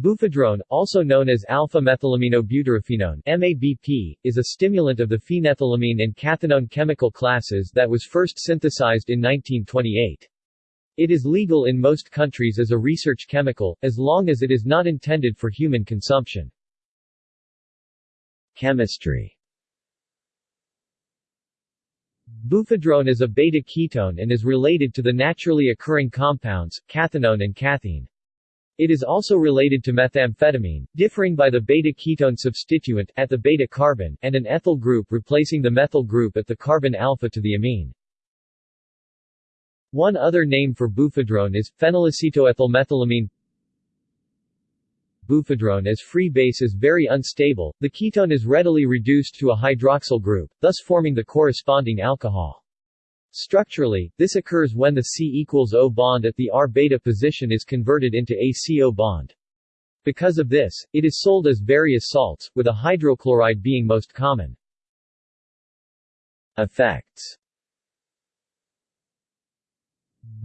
Buphedrone, also known as alpha-methylaminobutyrophenone MABP, is a stimulant of the phenethylamine and cathinone chemical classes that was first synthesized in 1928. It is legal in most countries as a research chemical, as long as it is not intended for human consumption. Chemistry Buphedrone is a beta-ketone and is related to the naturally occurring compounds, cathinone and cathine. It is also related to methamphetamine, differing by the beta-ketone substituent at the beta-carbon, and an ethyl group replacing the methyl group at the carbon alpha to the amine. One other name for buphedrone is, phenylacetoethylmethylamine Buphedrone as free base is very unstable, the ketone is readily reduced to a hydroxyl group, thus forming the corresponding alcohol. Structurally, this occurs when the C equals O bond at the R-beta position is converted into a CO bond. Because of this, it is sold as various salts, with a hydrochloride being most common. Effects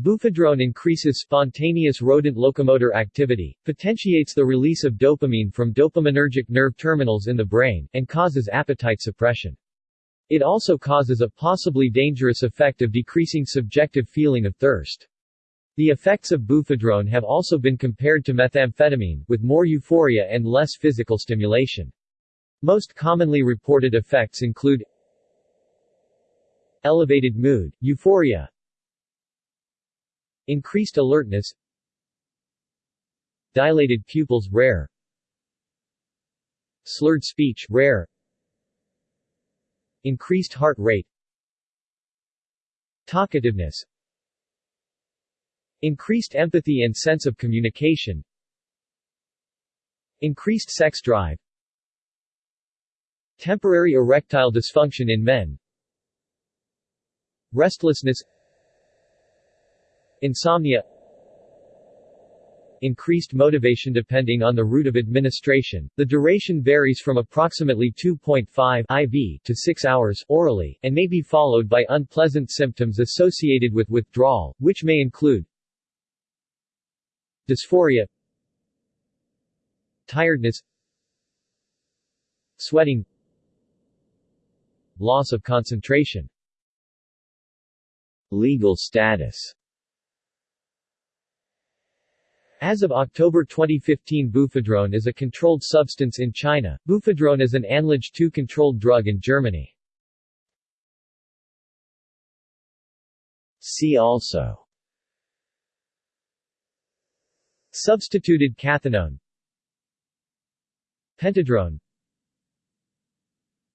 Buphedrone increases spontaneous rodent locomotor activity, potentiates the release of dopamine from dopaminergic nerve terminals in the brain, and causes appetite suppression. It also causes a possibly dangerous effect of decreasing subjective feeling of thirst. The effects of buphedrone have also been compared to methamphetamine, with more euphoria and less physical stimulation. Most commonly reported effects include elevated mood, euphoria, increased alertness, dilated pupils rare, slurred speech rare, Increased heart rate Talkativeness Increased empathy and sense of communication Increased sex drive Temporary erectile dysfunction in men Restlessness Insomnia increased motivation depending on the route of administration. The duration varies from approximately 2.5 IV to 6 hours orally and may be followed by unpleasant symptoms associated with withdrawal, which may include dysphoria, tiredness, sweating, loss of concentration. Legal status as of October 2015 buphedrone is a controlled substance in China, buphedrone is an ANLAGE 2 controlled drug in Germany. See also. Substituted cathinone Pentedrone.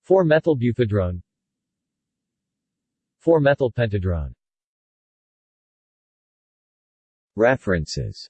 4-methylbuphedrone 4-methylpentedrone References